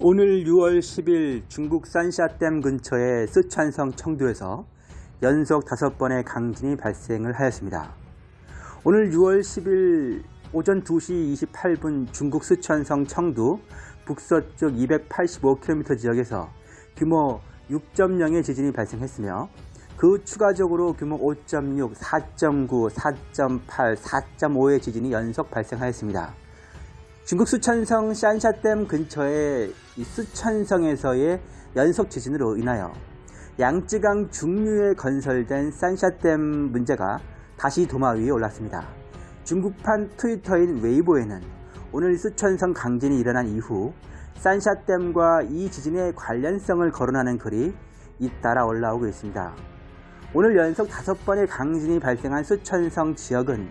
오늘 6월 10일 중국 산샤댐 근처의 쓰촨성 청두에서 연속 5번의 강진이 발생을 하였습니다. 오늘 6월 10일 오전 2시 28분 중국 쓰촨성 청두 북서쪽 285km 지역에서 규모 6.0의 지진이 발생했으며 그 추가적으로 규모 5.6, 4.9, 4.8, 4.5의 지진이 연속 발생하였습니다. 중국 수천성 샨샤댐 근처의 수천성에서의 연속 지진으로 인하여 양쯔강 중류에 건설된 산샤댐 문제가 다시 도마 위에 올랐습니다. 중국판 트위터인 웨이보에는 오늘 수천성 강진이 일어난 이후 산샤댐과 이 지진의 관련성을 거론하는 글이 잇따라 올라오고 있습니다. 오늘 연속 다섯 번의 강진이 발생한 수천성 지역은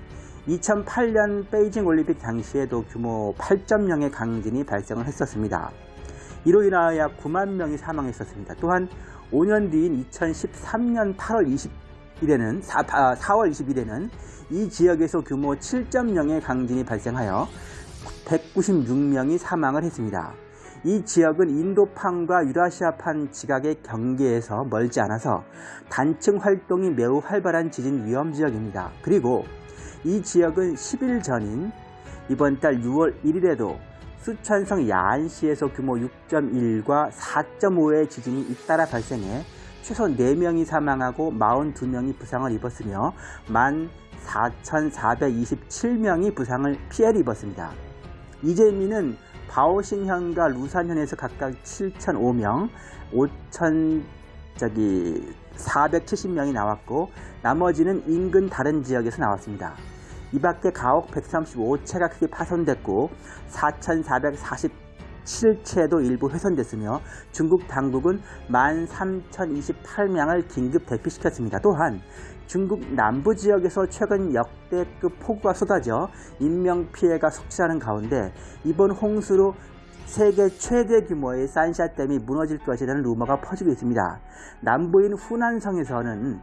2008년 베이징 올림픽 당시에도 규모 8.0의 강진이 발생을 했었습니다. 이로 인하여 약 9만 명이 사망했었습니다. 또한 5년 뒤인 2013년 8월 20일에는 4, 4월 20일에는 이 지역에서 규모 7.0의 강진이 발생하여 196명이 사망을 했습니다. 이 지역은 인도판과 유라시아판 지각의 경계에서 멀지 않아서 단층 활동이 매우 활발한 지진 위험 지역입니다. 그리고 이 지역은 10일 전인 이번 달 6월 1일에도 수천성 야안시에서 규모 6.1과 4.5의 지진이 잇따라 발생해 최소 4명이 사망하고 42명이 부상을 입었으며 14,427명이 부상을 피해를 입었습니다. 이재민은 바오신현과 루산현에서 각각 7,005명, 5,000 저기 470명이 나왔고 나머지는 인근 다른 지역에서 나왔습니다. 이 밖에 가옥 135채가 크게 파손됐고 4,447채도 일부 훼손됐으며 중국 당국은 13,028명을 긴급 대피시켰습니다. 또한 중국 남부 지역에서 최근 역대급 폭우가 쏟아져 인명피해가 속출하는 가운데 이번 홍수로 세계 최대 규모의 산샤댐이 무너질 것이라는 루머가 퍼지고 있습니다. 남부인 후난성에서는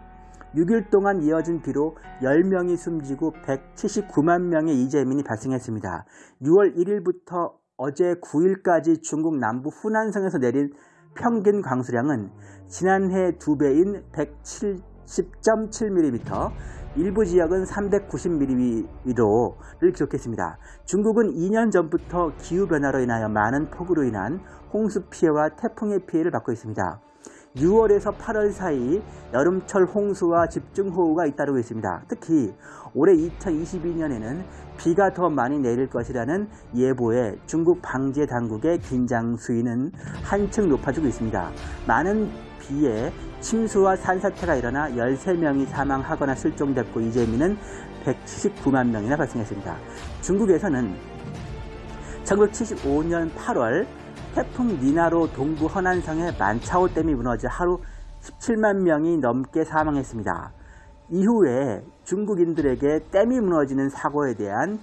6일 동안 이어진 비로 10명이 숨지고 179만 명의 이재민이 발생했습니다. 6월 1일부터 어제 9일까지 중국 남부 후난성에서 내린 평균 강수량은 지난해 2배인 170.7mm, 일부 지역은 390mm를 기록했습니다. 중국은 2년 전부터 기후변화로 인하여 많은 폭우로 인한 홍수 피해와 태풍의 피해를 받고 있습니다. 6월에서 8월 사이 여름철 홍수와 집중호우가 잇따르고 있습니다. 특히 올해 2022년에는 비가 더 많이 내릴 것이라는 예보에 중국 방제 당국의 긴장 수위는 한층 높아지고 있습니다. 많은 비에 침수와 산사태가 일어나 13명이 사망하거나 실종됐고 이재민은 179만 명이나 발생했습니다. 중국에서는 1975년 8월 태풍 니나로 동부 허난성의 만차오 댐이 무너져 하루 17만 명이 넘게 사망했습니다. 이후에 중국인들에게 댐이 무너지는 사고에 대한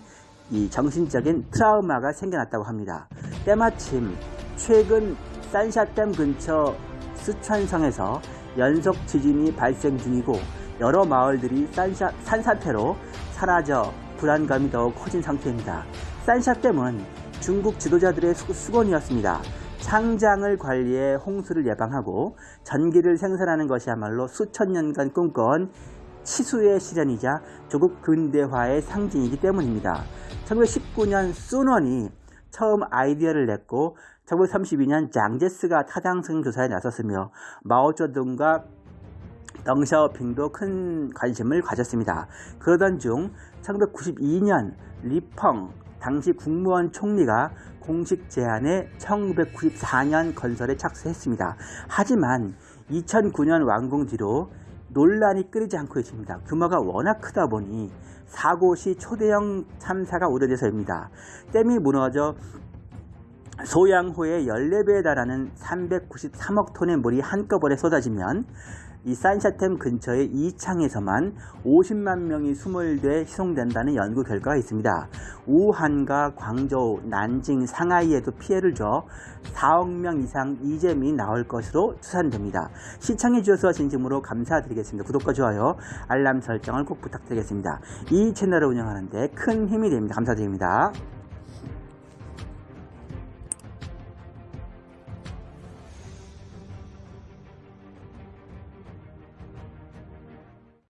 이 정신적인 트라우마가 생겨났다고 합니다. 때마침 최근 산샤댐 근처 스촨성에서 연속 지진이 발생 중이고 여러 마을들이 산샤, 산사태로 사라져 불안감이 더욱 커진 상태입니다. 산샤댐은 중국 지도자들의 수건이었습니다. 창장을 관리해 홍수를 예방하고 전기를 생산하는 것이야말로 수천 년간 꿈꿔온 치수의 실현이자 조국 근대화의 상징이기 때문입니다. 1919년 순원이 처음 아이디어를 냈고 1932년 장제스가 타당성 조사에 나섰으며 마오쩌둥과 덩샤오핑도 큰 관심을 가졌습니다. 그러던 중 1992년 리펑 당시 국무원 총리가 공식 제안에 1994년 건설에 착수했습니다. 하지만 2009년 완공 뒤로 논란이 끊이지 않고 있습니다. 규모가 워낙 크다 보니 사고 시 초대형 참사가 우려돼서입니다. 댐이 무너져 소양호의 14배에 달하는 393억 톤의 물이 한꺼번에 쏟아지면 이 산샤템 근처의 이창에서만 50만 명이 수몰돼 희송된다는 연구 결과가 있습니다. 우한과 광저우, 난징, 상하이에도 피해를 줘 4억 명 이상 이재민이 나올 것으로 추산됩니다. 시청해 주셔서 진심으로 감사드리겠습니다. 구독과 좋아요, 알람 설정을 꼭 부탁드리겠습니다. 이 채널을 운영하는데 큰 힘이 됩니다. 감사드립니다.